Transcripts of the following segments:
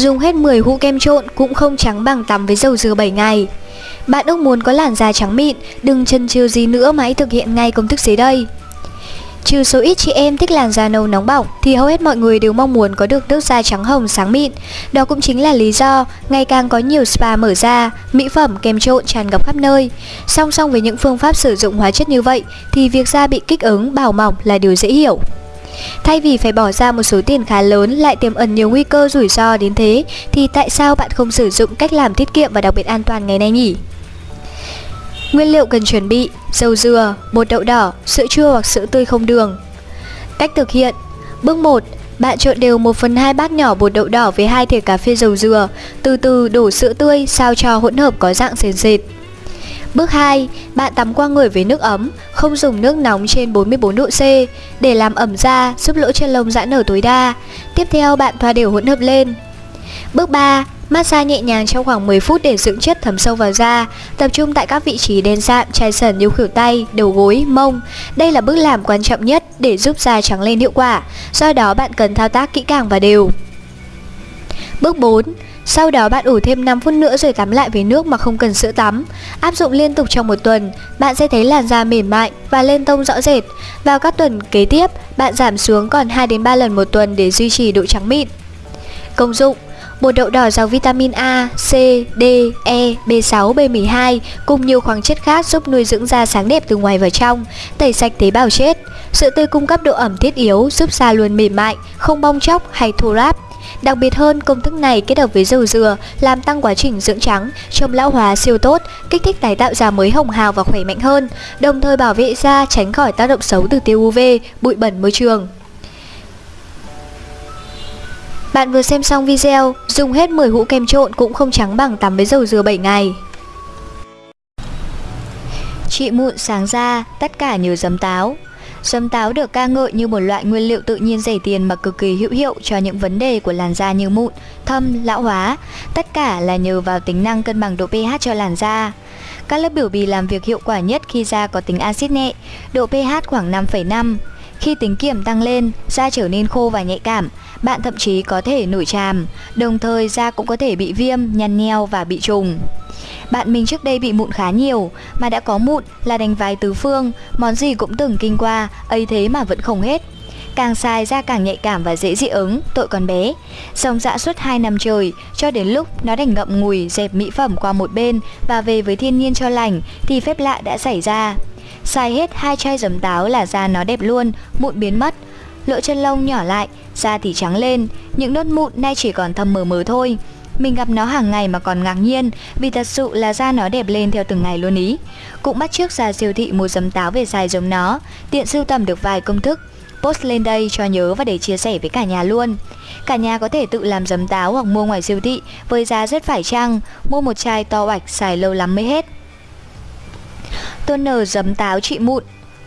Dùng hết 10 hũ kem trộn cũng không trắng bằng tắm với dầu dừa 7 ngày. Bạn ước muốn có làn da trắng mịn, đừng chần chừ gì nữa mà hãy thực hiện ngay công thức dưới đây. Trừ số ít chị em thích làn da nâu nóng bỏng thì hầu hết mọi người đều mong muốn có được nước da trắng hồng sáng mịn. Đó cũng chính là lý do ngày càng có nhiều spa mở ra, mỹ phẩm kem trộn tràn ngập khắp nơi. Song song với những phương pháp sử dụng hóa chất như vậy thì việc da bị kích ứng, bào mỏng là điều dễ hiểu. Thay vì phải bỏ ra một số tiền khá lớn lại tiềm ẩn nhiều nguy cơ rủi ro đến thế thì tại sao bạn không sử dụng cách làm tiết kiệm và đặc biệt an toàn ngày nay nhỉ? Nguyên liệu cần chuẩn bị Dầu dừa, bột đậu đỏ, sữa chua hoặc sữa tươi không đường. Cách thực hiện. Bước 1 Bạn trộn đều 1 phần 2 bát nhỏ bột đậu đỏ với 2 thìa cà phê dầu dừa Từ từ đổ sữa tươi sao cho hỗn hợp có dạng sền sệt. Bước 2, bạn tắm qua người với nước ấm, không dùng nước nóng trên 44 độ C để làm ẩm da, giúp lỗ chân lông giãn nở tối đa. Tiếp theo bạn thoa đều hỗn hợp lên. Bước 3, Massage nhẹ nhàng trong khoảng 10 phút để dưỡng chất thấm sâu vào da, tập trung tại các vị trí đen sạm, chai sần như khuỷu tay, đầu gối, mông. Đây là bước làm quan trọng nhất để giúp da trắng lên hiệu quả, do đó bạn cần thao tác kỹ càng và đều. Bước 4. Sau đó bạn ủ thêm 5 phút nữa rồi tắm lại với nước mà không cần sữa tắm. Áp dụng liên tục trong một tuần, bạn sẽ thấy làn da mềm mại và lên tông rõ rệt. Vào các tuần kế tiếp, bạn giảm xuống còn 2 đến 3 lần một tuần để duy trì độ trắng mịn. Công dụng Bột đậu đỏ giàu vitamin A, C, D, E, B6, B12 cùng nhiều khoáng chất khác giúp nuôi dưỡng da sáng đẹp từ ngoài vào trong, tẩy sạch tế bào chết. Sữa tươi cung cấp độ ẩm thiết yếu giúp da luôn mềm mại, không bong chóc hay thô ráp. Đặc biệt hơn, công thức này kết hợp với dầu dừa làm tăng quá trình dưỡng trắng, chống lão hóa siêu tốt, kích thích tái tạo da mới hồng hào và khỏe mạnh hơn, đồng thời bảo vệ da tránh khỏi tác động xấu từ tia UV, bụi bẩn môi trường. Bạn vừa xem xong video, dùng hết 10 hũ kem trộn cũng không trắng bằng tắm với dầu dừa 7 ngày. Chị mụn sáng da, tất cả nhờ giấm táo sâm táo được ca ngợi như một loại nguyên liệu tự nhiên rẻ tiền mà cực kỳ hữu hiệu cho những vấn đề của làn da như mụn, thâm, lão hóa. Tất cả là nhờ vào tính năng cân bằng độ pH cho làn da. Các lớp biểu bì làm việc hiệu quả nhất khi da có tính axit nhẹ, độ pH khoảng 5,5. Khi tính kiểm tăng lên, da trở nên khô và nhạy cảm, bạn thậm chí có thể nổi tràm, đồng thời da cũng có thể bị viêm, nhăn nheo và bị trùng. Bạn mình trước đây bị mụn khá nhiều, mà đã có mụn là đánh vái tứ phương, món gì cũng từng kinh qua, ấy thế mà vẫn không hết. Càng xài da càng nhạy cảm và dễ dị ứng, tội còn bé. Sống dã suốt 2 năm trời, cho đến lúc nó đành ngậm ngùi dẹp mỹ phẩm qua một bên và về với thiên nhiên cho lành thì phép lạ đã xảy ra. Xài hết hai chai giấm táo là da nó đẹp luôn, mụn biến mất. Lỗ chân lông nhỏ lại, da thì trắng lên, những nốt mụn nay chỉ còn thâm mờ mờ thôi. Mình gặp nó hàng ngày mà còn ngạc nhiên vì thật sự là da nó đẹp lên theo từng ngày luôn ý. Cũng bắt trước ra siêu thị mua giấm táo về xài giống nó, tiện sưu tầm được vài công thức. Post lên đây cho nhớ và để chia sẻ với cả nhà luôn. Cả nhà có thể tự làm giấm táo hoặc mua ngoài siêu thị với giá rất phải chăng, mua một chai to oạch xài lâu lắm mới hết. Toner giấm táo trị mụn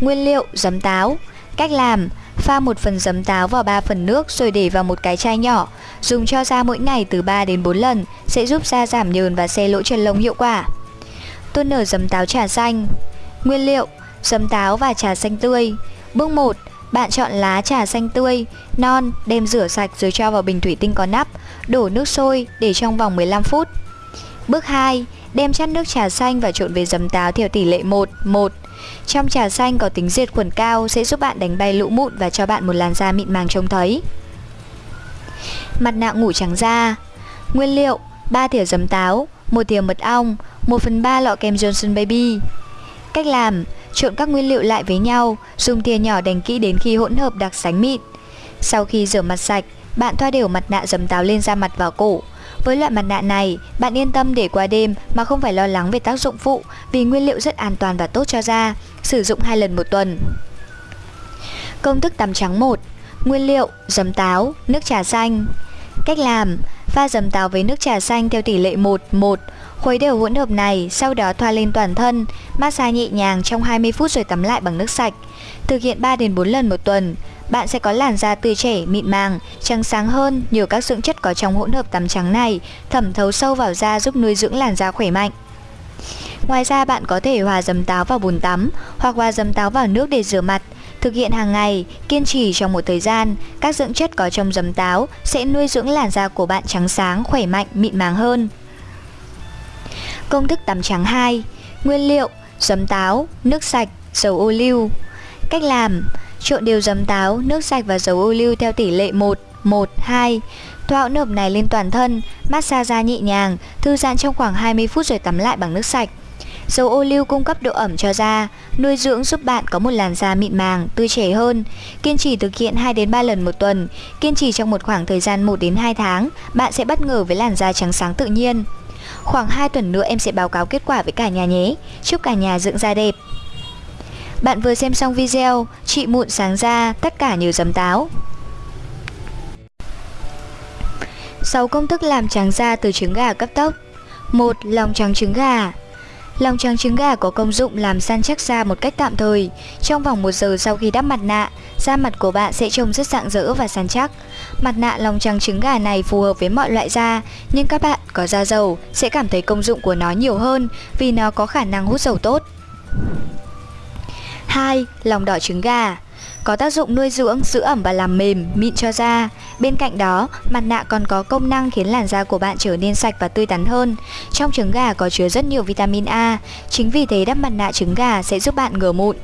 Nguyên liệu giấm táo Cách làm Pha một phần giấm táo vào 3 phần nước rồi để vào một cái chai nhỏ Dùng cho da mỗi ngày từ 3 đến 4 lần Sẽ giúp da giảm nhờn và xe lỗ chân lông hiệu quả Toner giấm táo trà xanh Nguyên liệu Giấm táo và trà xanh tươi Bước 1 bạn chọn lá trà xanh tươi, non, đem rửa sạch rồi cho vào bình thủy tinh có nắp, đổ nước sôi để trong vòng 15 phút. Bước 2. Đem chắt nước trà xanh và trộn với giấm táo theo tỷ lệ 1, 1. Trong trà xanh có tính diệt khuẩn cao sẽ giúp bạn đánh bay lũ mụn và cho bạn một làn da mịn màng trông thấy. Mặt nạ ngủ trắng da. Nguyên liệu 3 thìa giấm táo 1 thìa mật ong 1 phần 3 lọ kem Johnson Baby. Cách làm Trộn các nguyên liệu lại với nhau Dùng thìa nhỏ đánh kỹ đến khi hỗn hợp đặc sánh mịn. Sau khi rửa mặt sạch Bạn thoa đều mặt nạ giấm táo lên da mặt vào cổ. Với loại mặt nạ này, bạn yên tâm để qua đêm mà không phải lo lắng về tác dụng phụ vì nguyên liệu rất an toàn và tốt cho da, sử dụng 2 lần một tuần. Công thức tắm trắng 1 Nguyên liệu, giấm táo, nước trà xanh. Cách làm Pha dầm táo với nước trà xanh theo tỷ lệ 1 1 Khuấy đều hỗn hợp này, sau đó thoa lên toàn thân, massage nhẹ nhàng trong 20 phút rồi tắm lại bằng nước sạch. Thực hiện 3 đến 4 lần một tuần, bạn sẽ có làn da tươi trẻ, mịn màng, trắng sáng hơn nhờ các dưỡng chất có trong hỗn hợp tắm trắng này thẩm thấu sâu vào da giúp nuôi dưỡng làn da khỏe mạnh. Ngoài ra bạn có thể hòa dấm táo vào bồn tắm hoặc hòa dấm táo vào nước để rửa mặt. Thực hiện hàng ngày, kiên trì trong một thời gian, các dưỡng chất có trong giấm táo sẽ nuôi dưỡng làn da của bạn trắng sáng, khỏe mạnh, mịn màng hơn. Công thức tắm trắng 2 Nguyên liệu Giấm táo, nước sạch, dầu ô liu. Cách làm Trộn đều giấm táo, nước sạch và dầu ô liu theo tỷ lệ 1, 1, 2 Thoa hỗn hợp này lên toàn thân, massage da nhẹ nhàng, thư giãn trong khoảng 20 phút rồi tắm lại bằng nước sạch. Dầu ô liu cung cấp độ ẩm cho da, nuôi dưỡng giúp bạn có một làn da mịn màng, tươi trẻ hơn. Kiên trì thực hiện 2 đến 3 lần một tuần, kiên trì trong một khoảng thời gian 1 đến 2 tháng, bạn sẽ bất ngờ với làn da trắng sáng tự nhiên. Khoảng 2 tuần nữa em sẽ báo cáo kết quả với cả nhà nhé. Chúc cả nhà dưỡng da đẹp. Bạn vừa xem xong video Chị mụn sáng da, tất cả nhờ giấm táo. 6 công thức làm trắng da từ trứng gà cấp tốc. 1. Lòng trắng trứng gà. Lòng trắng trứng gà có công dụng làm săn chắc da một cách tạm thời. Trong vòng 1 giờ sau khi đắp mặt nạ, da mặt của bạn sẽ trông rất rạng rỡ và săn chắc. Mặt nạ lòng trắng trứng gà này phù hợp với mọi loại da, nhưng các bạn có da dầu sẽ cảm thấy công dụng của nó nhiều hơn vì nó có khả năng hút dầu tốt. 2. Lòng đỏ trứng gà có tác dụng nuôi dưỡng, giữ ẩm và làm mềm, mịn cho da. Bên cạnh đó, mặt nạ còn có công năng khiến làn da của bạn trở nên sạch và tươi tắn hơn. Trong trứng gà có chứa rất nhiều vitamin A, chính vì thế đắp mặt nạ trứng gà sẽ giúp bạn ngừa mụn.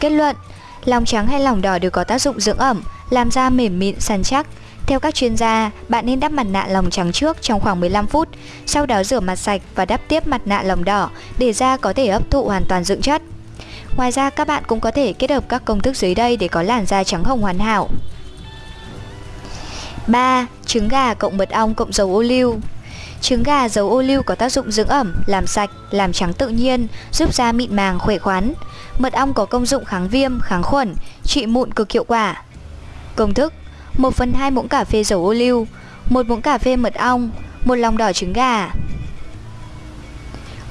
Kết luận, lòng trắng hay lòng đỏ đều có tác dụng dưỡng ẩm, làm da mềm mịn, săn chắc. Theo các chuyên gia, bạn nên đắp mặt nạ lòng trắng trước trong khoảng 15 phút, sau đó rửa mặt sạch và đắp tiếp mặt nạ lòng đỏ để da có thể hấp thụ hoàn toàn dưỡng chất. Ngoài ra các bạn cũng có thể kết hợp các công thức dưới đây để có làn da trắng hồng hoàn hảo. 3. Trứng gà cộng mật ong cộng dầu ô liu Trứng gà dầu ô liu có tác dụng dưỡng ẩm, làm sạch, làm trắng tự nhiên, giúp da mịn màng khỏe khoắn. Mật ong có công dụng kháng viêm, kháng khuẩn, trị mụn cực hiệu quả. Công thức 1 phần 2 muỗng cà phê dầu ô liu 1 muỗng cà phê mật ong 1 lòng đỏ trứng gà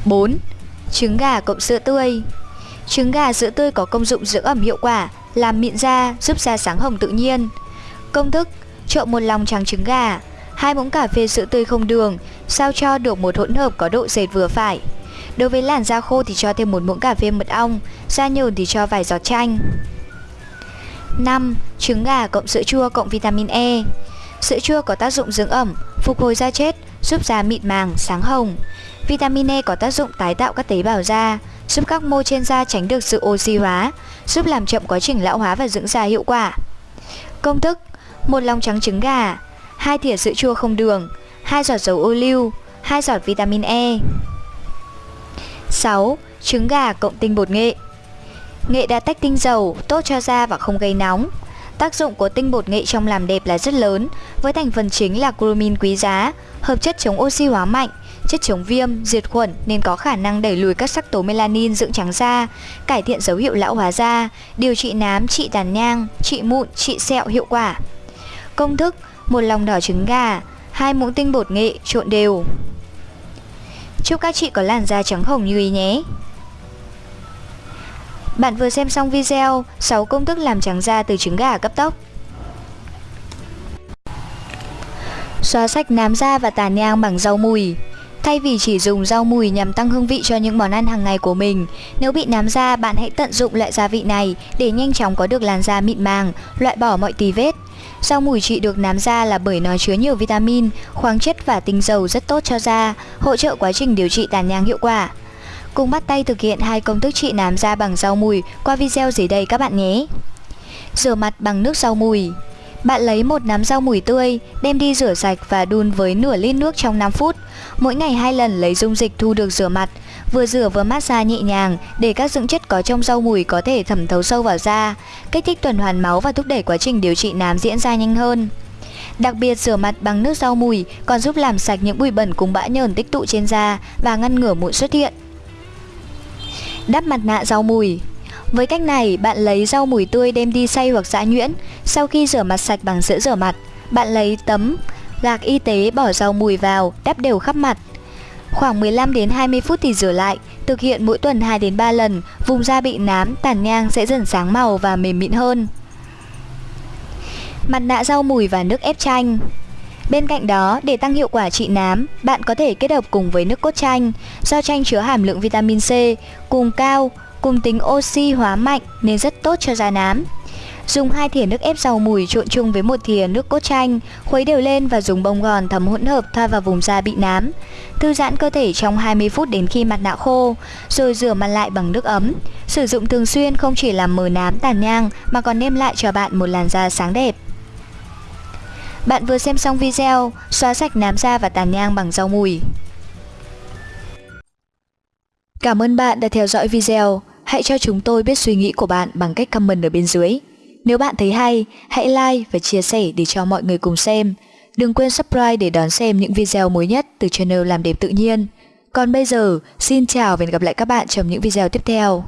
4. Trứng gà cộng sữa tươi Trứng gà sữa tươi có công dụng dưỡng ẩm hiệu quả, làm mịn da, giúp da sáng hồng tự nhiên. Công thức: trộn một lòng trắng trứng gà, hai muỗng cà phê sữa tươi không đường, sao cho được một hỗn hợp có độ dệt vừa phải. Đối với làn da khô thì cho thêm một muỗng cà phê mật ong, da nhờn thì cho vài giọt chanh. 5. Trứng gà cộng sữa chua cộng vitamin E. Sữa chua có tác dụng dưỡng ẩm, phục hồi da chết, giúp da mịn màng, sáng hồng. Vitamin E có tác dụng tái tạo các tế bào da, giúp các mô trên da tránh được sự oxy hóa, giúp làm chậm quá trình lão hóa và dưỡng da hiệu quả. Công thức: một lòng trắng trứng gà, hai thìa sữa chua không đường, hai giọt dầu ô liu, hai giọt vitamin E. 6. Trứng gà cộng tinh bột nghệ. Nghệ đã tách tinh dầu, tốt cho da và không gây nóng. Tác dụng của tinh bột nghệ trong làm đẹp là rất lớn, với thành phần chính là cumin quý giá, hợp chất chống oxy hóa mạnh, chất chống viêm, diệt khuẩn nên có khả năng đẩy lùi các sắc tố melanin dưỡng trắng da, cải thiện dấu hiệu lão hóa da, điều trị nám, trị tàn nhang, trị mụn, trị sẹo hiệu quả. Công thức: một lòng đỏ trứng gà, hai muỗng tinh bột nghệ trộn đều. Chúc các chị có làn da trắng hồng như ý nhé. Bạn vừa xem xong video 6 công thức làm trắng da từ trứng gà cấp tốc. Xóa sạch nám da và tàn nhang bằng rau mùi Thay vì chỉ dùng rau mùi nhằm tăng hương vị cho những món ăn hàng ngày của mình, nếu bị nám da, bạn hãy tận dụng loại gia vị này để nhanh chóng có được làn da mịn màng, loại bỏ mọi tì vết. Rau mùi trị được nám da là bởi nó chứa nhiều vitamin, khoáng chất và tinh dầu rất tốt cho da, hỗ trợ quá trình điều trị tàn nhang hiệu quả. Cùng bắt tay thực hiện hai công thức trị nám da bằng rau mùi qua video dưới đây các bạn nhé. Rửa mặt bằng nước rau mùi bạn lấy một nắm rau mùi tươi, đem đi rửa sạch và đun với nửa lít nước trong 5 phút. Mỗi ngày hai lần lấy dung dịch thu được rửa mặt, vừa rửa vừa massage nhẹ nhàng để các dưỡng chất có trong rau mùi có thể thẩm thấu sâu vào da, kích thích tuần hoàn máu và thúc đẩy quá trình điều trị nám diễn ra nhanh hơn. Đặc biệt rửa mặt bằng nước rau mùi còn giúp làm sạch những bụi bẩn cùng bã nhờn tích tụ trên da và ngăn ngừa mụn xuất hiện. Đắp mặt nạ rau mùi với cách này, bạn lấy rau mùi tươi đem đi xay hoặc giã nhuyễn. Sau khi rửa mặt sạch bằng sữa rửa mặt, bạn lấy tấm gạc y tế bỏ rau mùi vào, đắp đều khắp mặt. Khoảng 15 đến 20 phút thì rửa lại, thực hiện mỗi tuần 2 đến 3 lần, vùng da bị nám, tàn nhang sẽ dần sáng màu và mềm mịn hơn. Mặt nạ rau mùi và nước ép chanh Bên cạnh đó, để tăng hiệu quả trị nám, bạn có thể kết hợp cùng với nước cốt chanh, do chanh chứa hàm lượng vitamin C cùng cao, cùng tính oxy hóa mạnh nên rất tốt cho da nám. Dùng hai thìa nước ép rau mùi trộn chung với một thìa nước cốt chanh, khuấy đều lên và dùng bông gòn thấm hỗn hợp thoa vào vùng da bị nám. Thư giãn cơ thể trong 20 phút đến khi mặt nạ khô, rồi rửa mặt lại bằng nước ấm. Sử dụng thường xuyên không chỉ làm mờ nám tàn nhang mà còn đem lại cho bạn một làn da sáng đẹp. Bạn vừa xem xong video, xóa sạch nám da và tàn nhang bằng rau mùi. Cảm ơn bạn đã theo dõi video. Hãy cho chúng tôi biết suy nghĩ của bạn bằng cách comment ở bên dưới. Nếu bạn thấy hay, hãy like và chia sẻ để cho mọi người cùng xem. Đừng quên subscribe để đón xem những video mới nhất từ channel Làm Đẹp Tự Nhiên. Còn bây giờ, xin chào và hẹn gặp lại các bạn trong những video tiếp theo.